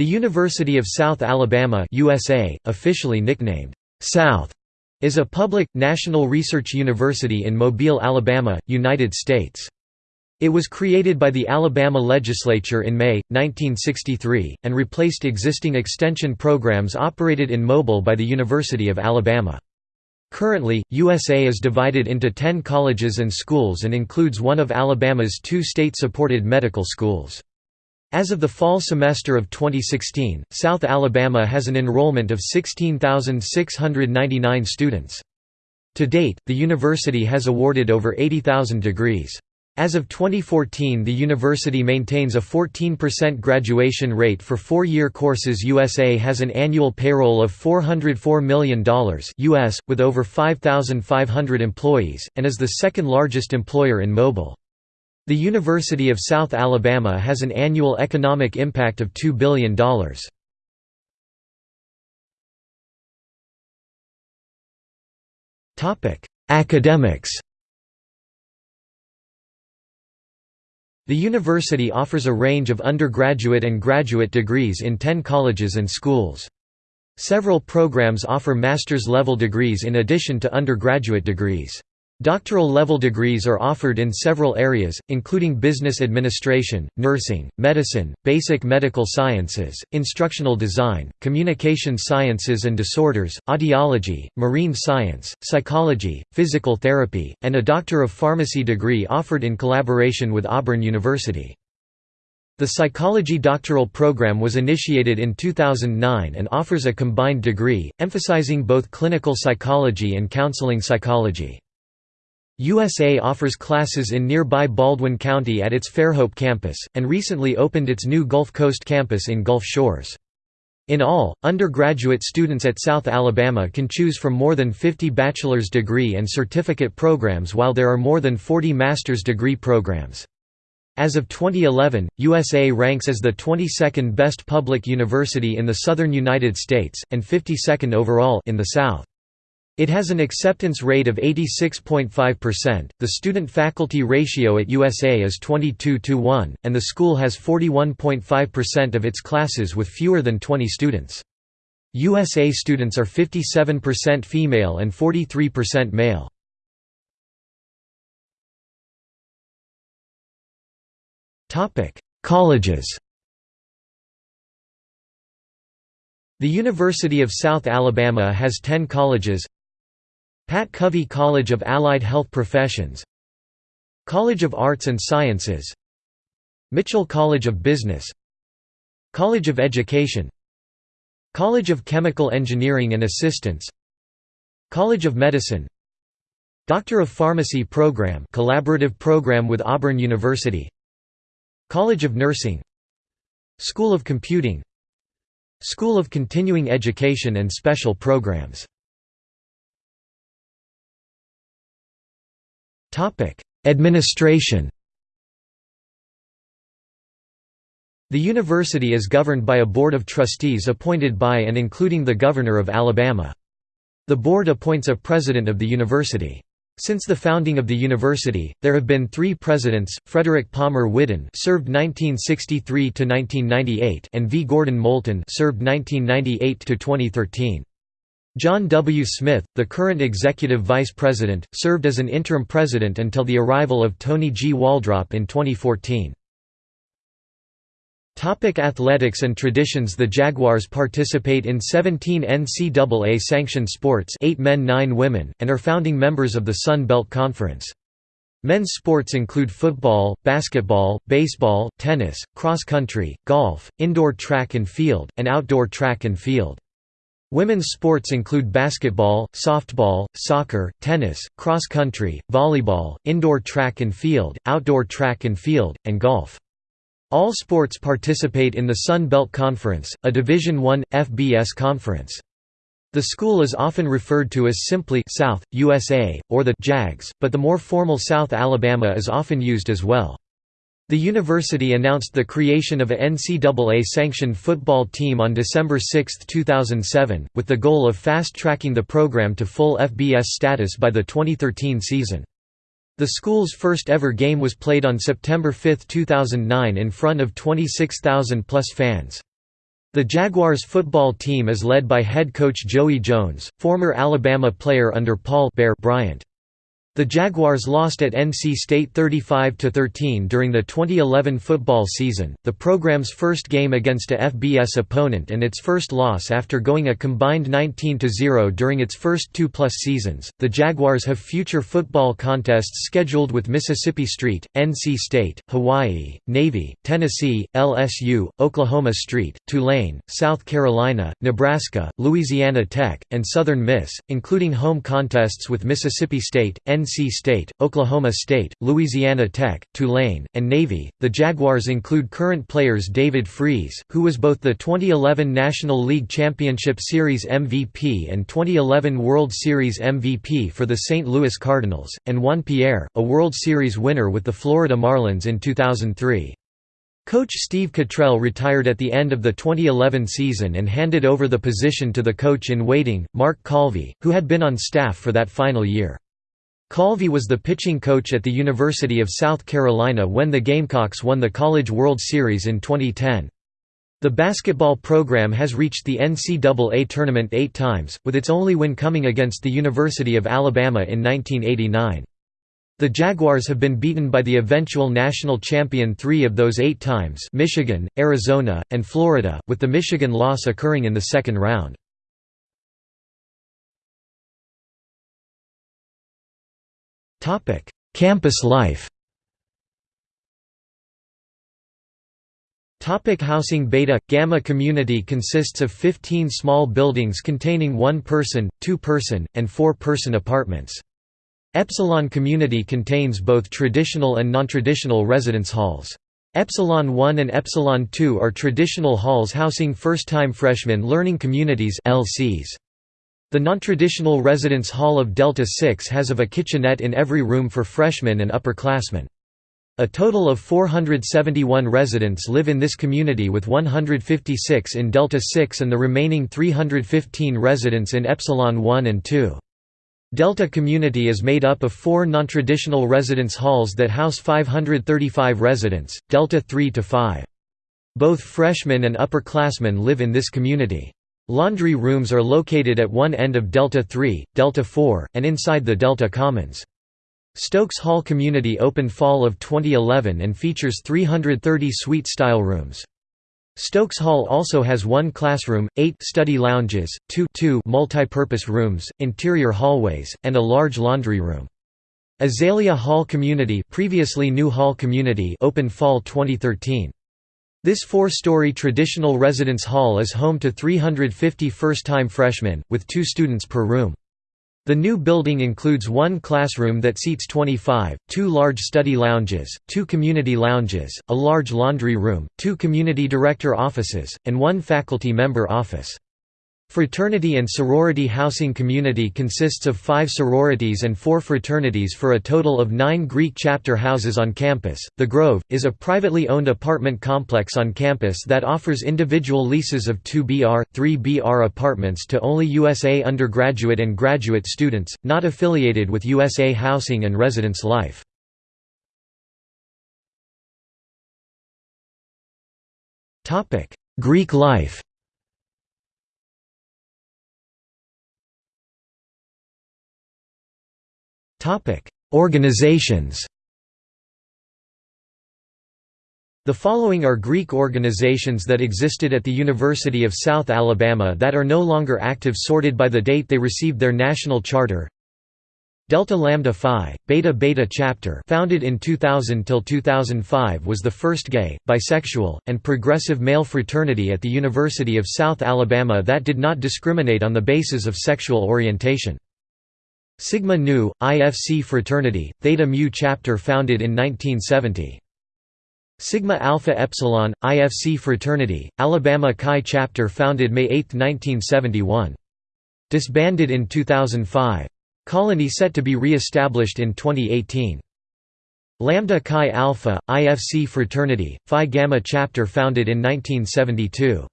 The University of South Alabama USA, officially nicknamed, "'South' is a public, national research university in Mobile, Alabama, United States. It was created by the Alabama legislature in May, 1963, and replaced existing extension programs operated in Mobile by the University of Alabama. Currently, USA is divided into 10 colleges and schools and includes one of Alabama's two state-supported medical schools. As of the fall semester of 2016, South Alabama has an enrollment of 16,699 students. To date, the university has awarded over 80,000 degrees. As of 2014 the university maintains a 14% graduation rate for four-year courses USA has an annual payroll of $404 million US, with over 5,500 employees, and is the second largest employer in Mobile. The University of South Alabama has an annual economic impact of $2 billion. Academics The university offers a range of undergraduate and graduate degrees in 10 colleges and schools. Several programs offer master's level degrees in addition to undergraduate degrees. Doctoral level degrees are offered in several areas, including business administration, nursing, medicine, basic medical sciences, instructional design, communication sciences and disorders, audiology, marine science, psychology, physical therapy, and a Doctor of Pharmacy degree offered in collaboration with Auburn University. The psychology doctoral program was initiated in 2009 and offers a combined degree, emphasizing both clinical psychology and counseling psychology. USA offers classes in nearby Baldwin County at its Fairhope campus, and recently opened its new Gulf Coast campus in Gulf Shores. In all, undergraduate students at South Alabama can choose from more than 50 bachelor's degree and certificate programs while there are more than 40 master's degree programs. As of 2011, USA ranks as the 22nd best public university in the southern United States, and 52nd overall in the South. It has an acceptance rate of 86.5%. The student faculty ratio at USA is 22 to 1, and the school has 41.5% of its classes with fewer than 20 students. USA students are 57% female and 43% male. Colleges. The University of South Alabama has 10 colleges Pat Covey College of Allied Health Professions College of Arts and Sciences Mitchell College of Business College of Education College of Chemical Engineering and Assistance College of Medicine Doctor of Pharmacy Program collaborative program with Auburn University College of Nursing School of Computing School of Continuing Education and Special Programs Administration The university is governed by a board of trustees appointed by and including the Governor of Alabama. The board appoints a president of the university. Since the founding of the university, there have been three presidents: Frederick Palmer Whiddon, served 1963 to 1998, and V. Gordon Moulton, served 1998 to 2013. John W. Smith, the current executive vice president, served as an interim president until the arrival of Tony G. Waldrop in 2014. Topic athletics and traditions The Jaguars participate in 17 NCAA-sanctioned sports 8 men 9 women, and are founding members of the Sun Belt Conference. Men's sports include football, basketball, baseball, tennis, cross country, golf, indoor track and field, and outdoor track and field. Women's sports include basketball, softball, soccer, tennis, cross-country, volleyball, indoor track and field, outdoor track and field, and golf. All sports participate in the Sun Belt Conference, a Division I, FBS conference. The school is often referred to as simply South, USA, or the Jags, but the more formal South Alabama is often used as well. The university announced the creation of a NCAA-sanctioned football team on December 6, 2007, with the goal of fast-tracking the program to full FBS status by the 2013 season. The school's first ever game was played on September 5, 2009 in front of 26,000 plus fans. The Jaguars football team is led by head coach Joey Jones, former Alabama player under Paul Bear Bryant. The Jaguars lost at NC State 35–13 during the 2011 football season, the program's first game against a FBS opponent and its first loss after going a combined 19–0 during its first two-plus seasons. The Jaguars have future football contests scheduled with Mississippi State, NC State, Hawaii, Navy, Tennessee, LSU, Oklahoma State, Tulane, South Carolina, Nebraska, Louisiana Tech, and Southern Miss, including home contests with Mississippi State, NC NC State, Oklahoma State, Louisiana Tech, Tulane, and Navy. The Jaguars include current players David Freese, who was both the 2011 National League Championship Series MVP and 2011 World Series MVP for the St. Louis Cardinals, and Juan Pierre, a World Series winner with the Florida Marlins in 2003. Coach Steve Kittrell retired at the end of the 2011 season and handed over the position to the coach in waiting, Mark Calvi, who had been on staff for that final year. Calvi was the pitching coach at the University of South Carolina when the Gamecocks won the College World Series in 2010. The basketball program has reached the NCAA tournament eight times, with its only win coming against the University of Alabama in 1989. The Jaguars have been beaten by the eventual national champion three of those eight times Michigan, Arizona, and Florida, with the Michigan loss occurring in the second round. Topic: Campus life. Topic housing Beta Gamma community consists of 15 small buildings containing one person, two person, and four person apartments. Epsilon community contains both traditional and non-traditional residence halls. Epsilon 1 and Epsilon 2 are traditional halls housing first-time freshmen learning communities LCs. The non-traditional residence hall of Delta 6 has of a kitchenette in every room for freshmen and upperclassmen. A total of 471 residents live in this community with 156 in Delta 6 and the remaining 315 residents in Epsilon 1 and 2. Delta community is made up of four non-traditional residence halls that house 535 residents, Delta 3 to 5. Both freshmen and upperclassmen live in this community. Laundry rooms are located at one end of Delta 3, Delta 4, and inside the Delta Commons. Stokes Hall Community opened fall of 2011 and features 330 suite-style rooms. Stokes Hall also has one classroom, eight study lounges, two, two multi-purpose rooms, interior hallways, and a large laundry room. Azalea Hall Community previously New Hall Community opened fall 2013. This four-story traditional residence hall is home to 350 first-time freshmen, with two students per room. The new building includes one classroom that seats 25, two large study lounges, two community lounges, a large laundry room, two community director offices, and one faculty member office. Fraternity and sorority housing community consists of five sororities and four fraternities for a total of nine Greek chapter houses on campus. The Grove is a privately owned apartment complex on campus that offers individual leases of 2BR, 3BR apartments to only USA undergraduate and graduate students, not affiliated with USA Housing and Residence Life. Greek life Topic: Organizations. The following are Greek organizations that existed at the University of South Alabama that are no longer active sorted by the date they received their national charter. Delta Lambda Phi, Beta Beta chapter founded in 2000 till 2005 was the first gay, bisexual, and progressive male fraternity at the University of South Alabama that did not discriminate on the basis of sexual orientation. Sigma Nu, IFC fraternity, Theta Mu chapter founded in 1970. Sigma Alpha Epsilon, IFC fraternity, Alabama Chi chapter founded May 8, 1971. Disbanded in 2005. Colony set to be re-established in 2018. Lambda Chi Alpha, IFC fraternity, Phi Gamma chapter founded in 1972.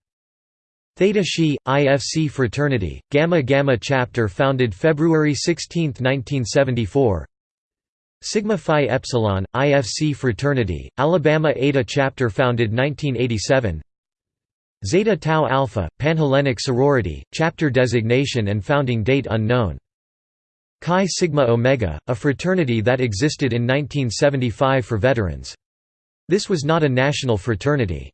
Theta Xi, IFC fraternity, Gamma Gamma chapter founded February 16, 1974 Sigma Phi Epsilon, IFC fraternity, Alabama Eta chapter founded 1987 Zeta Tau Alpha, Panhellenic sorority, chapter designation and founding date unknown. Chi Sigma Omega, a fraternity that existed in 1975 for veterans. This was not a national fraternity.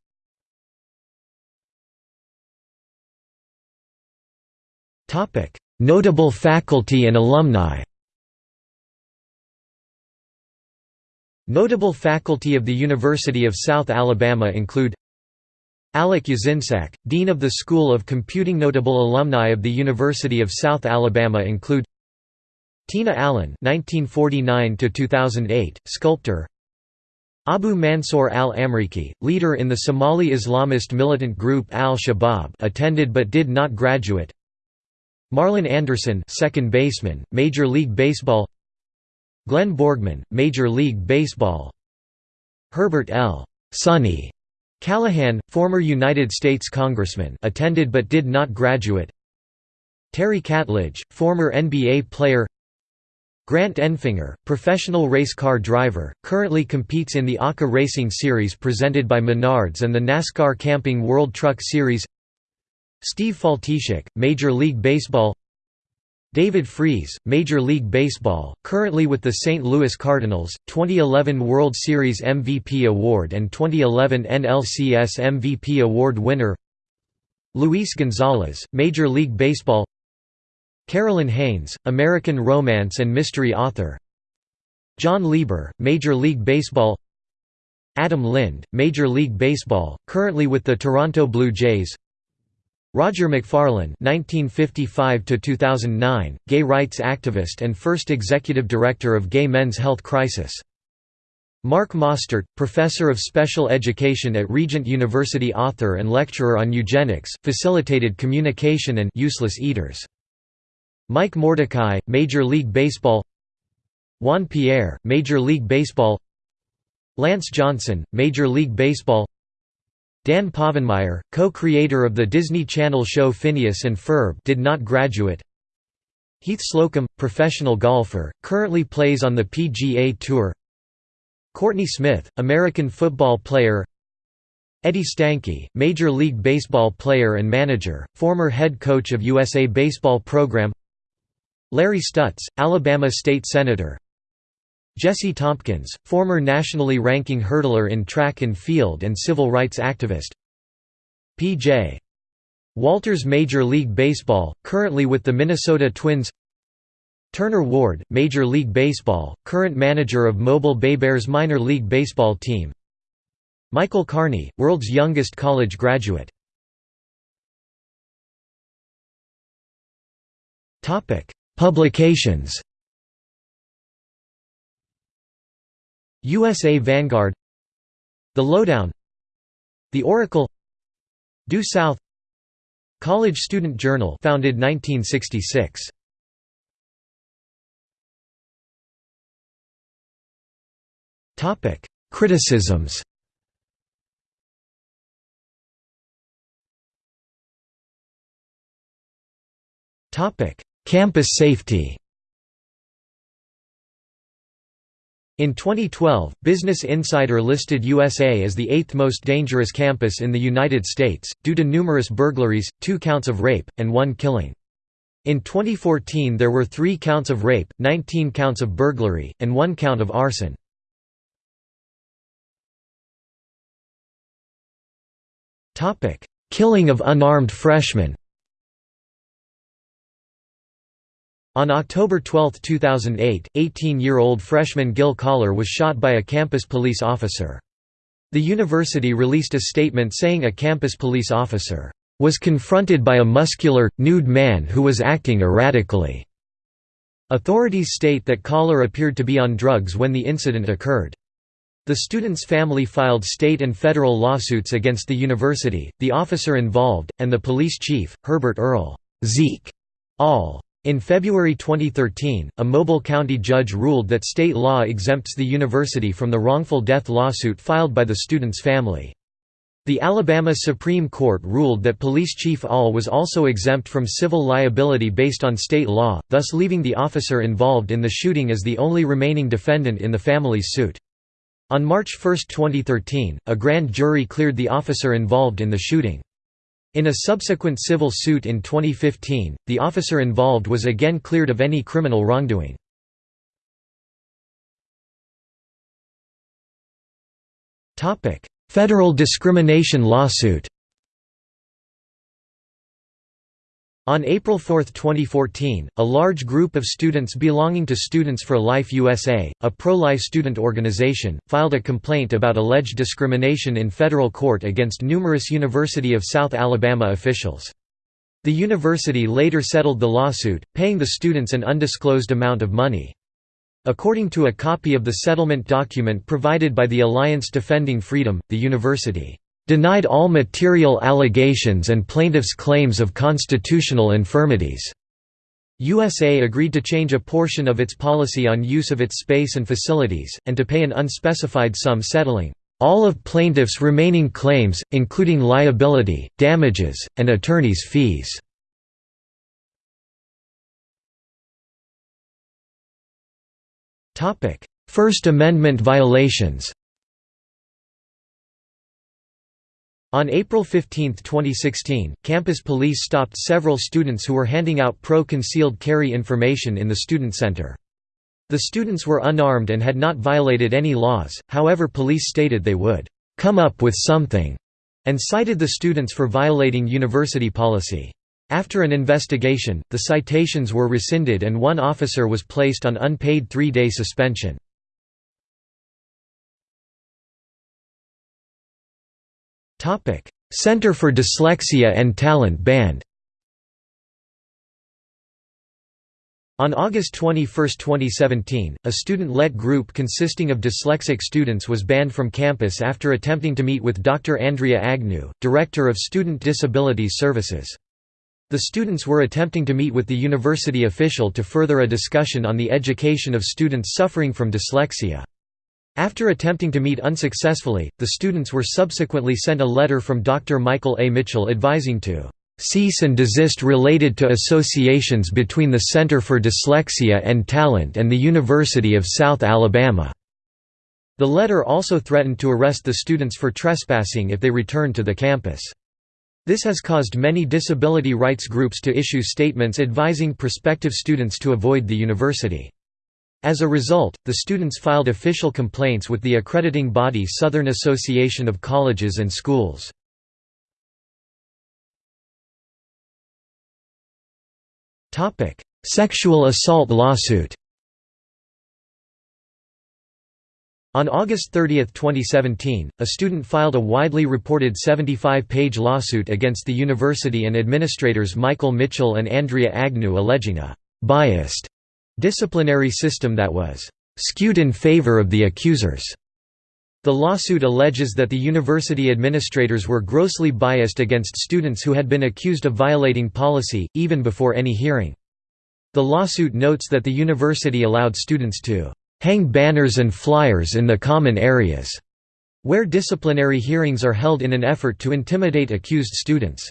Notable faculty and alumni Notable faculty of the University of South Alabama include Alec Yasinsac, Dean of the School of Computing Notable alumni of the University of South Alabama include Tina Allen (1949–2008), sculptor. Abu Mansour al-Amriki, leader in the Somali Islamist militant group Al-Shabaab, attended but did not graduate. Marlon Anderson, second baseman, Major League Baseball. Glenn Borgmann, Major League Baseball Herbert L. Sonny Callahan, former United States Congressman attended but did not graduate Terry Catledge, former NBA player Grant Enfinger, professional race car driver, currently competes in the ARCA Racing Series presented by Menards and the NASCAR Camping World Truck Series Steve Faltischek, Major League Baseball David Freese, Major League Baseball, currently with the St. Louis Cardinals, 2011 World Series MVP award and 2011 NLCS MVP award winner Luis Gonzalez, Major League Baseball Carolyn Haines, American romance and mystery author Jon Lieber, Major League Baseball Adam Lind, Major League Baseball, currently with the Toronto Blue Jays Rodger McFarlane (1955–2009), gay rights activist and first executive director of Gay Men's Health Crisis. Mark Mostert, professor of special education at Regent University, author and lecturer on eugenics, facilitated communication and useless eaters. Mike Mordecai, Major League Baseball. Juan Pierre, Major League Baseball. Lance Johnson, Major League Baseball. Dan Povenmire, co-creator of the Disney Channel show Phineas and Ferb did not graduate. Heath Slocum, professional golfer, currently plays on the PGA Tour. Courtney Smith, American football player Eddie Stanky, Major League Baseball player and manager, former head coach of USA Baseball program Larry Stutts, Alabama State Senator Jesse Tompkins, former nationally ranking hurdler in track and field and civil rights activist. P.J. Walters Major League Baseball, currently with the Minnesota Twins. Turner Ward, Major League Baseball, current manager of Mobile Bay Bears minor league baseball team. Michael Kearney, world's youngest college graduate. Publications USA Vanguard The Lowdown The Oracle Due South College Student Journal founded 1966 Topic Criticisms. Topic Campus safety In 2012, Business Insider listed USA as the eighth most dangerous campus in the United States, due to numerous burglaries, two counts of rape, and one killing. In 2014 there were three counts of rape, 19 counts of burglary, and one count of arson. Killing of unarmed freshmen On October 12, 2008, 18-year-old freshman Gil Collar was shot by a campus police officer. The university released a statement saying a campus police officer was confronted by a muscular, nude man who was acting erratically. Authorities state that Collar appeared to be on drugs when the incident occurred. The student's family filed state and federal lawsuits against the university, the officer involved, and the police chief, Herbert Earl Zeke Aull. In February 2013, a Mobile County judge ruled that state law exempts the university from the wrongful death lawsuit filed by the student's family. The Alabama Supreme Court ruled that Police Chief Aull was also exempt from civil liability based on state law, thus leaving the officer involved in the shooting as the only remaining defendant in the family's suit. On March 1, 2013, a grand jury cleared the officer involved in the shooting. In a subsequent civil suit in 2015, the officer involved was again cleared of any criminal wrongdoing. Federal discrimination lawsuit On April 4, 2014, a large group of students belonging to Students for Life USA, a pro-life student organization, filed a complaint about alleged discrimination in federal court against numerous University of South Alabama officials. The university later settled the lawsuit, paying the students an undisclosed amount of money. According to a copy of the settlement document provided by the Alliance Defending Freedom, the university denied all material allegations and plaintiffs' claims of constitutional infirmities. USA agreed to change a portion of its policy on use of its space and facilities, and to pay an unspecified sum settling all of plaintiffs' remaining claims, including liability, damages, and attorneys' fees. First Amendment violations On April 15, 2016, campus police stopped several students who were handing out pro-concealed carry information in the student center. The students were unarmed and had not violated any laws, however police stated they would «come up with something» and cited the students for violating university policy. After an investigation, the citations were rescinded and one officer was placed on unpaid three-day suspension. Center for Dyslexia and Talent banned On August 21, 2017, a student-led group consisting of dyslexic students was banned from campus after attempting to meet with Dr. Andrea Agnew, Director of Student Disabilities Services. The students were attempting to meet with the university official to further a discussion on the education of students suffering from dyslexia. After attempting to meet unsuccessfully, the students were subsequently sent a letter from Dr. Michael A. Mitchell advising to cease and desist related to associations between the Center for Dyslexia and Talent and the University of South Alabama." The letter also threatened to arrest the students for trespassing if they returned to the campus. This has caused many disability rights groups to issue statements advising prospective students to avoid the university. As a result, the students filed official complaints with the accrediting body Southern Association of Colleges and Schools. Sexual assault lawsuit On August 30, 2017, a student filed a widely reported 75-page lawsuit against the university and administrators Michael Mitchell and Andrea Agnew alleging a «biased» disciplinary system that was skewed in favor of the accusers. The lawsuit alleges that the university administrators were grossly biased against students who had been accused of violating policy, even before any hearing. The lawsuit notes that the university allowed students to hang banners and flyers in the common areas, where disciplinary hearings are held in an effort to intimidate accused students.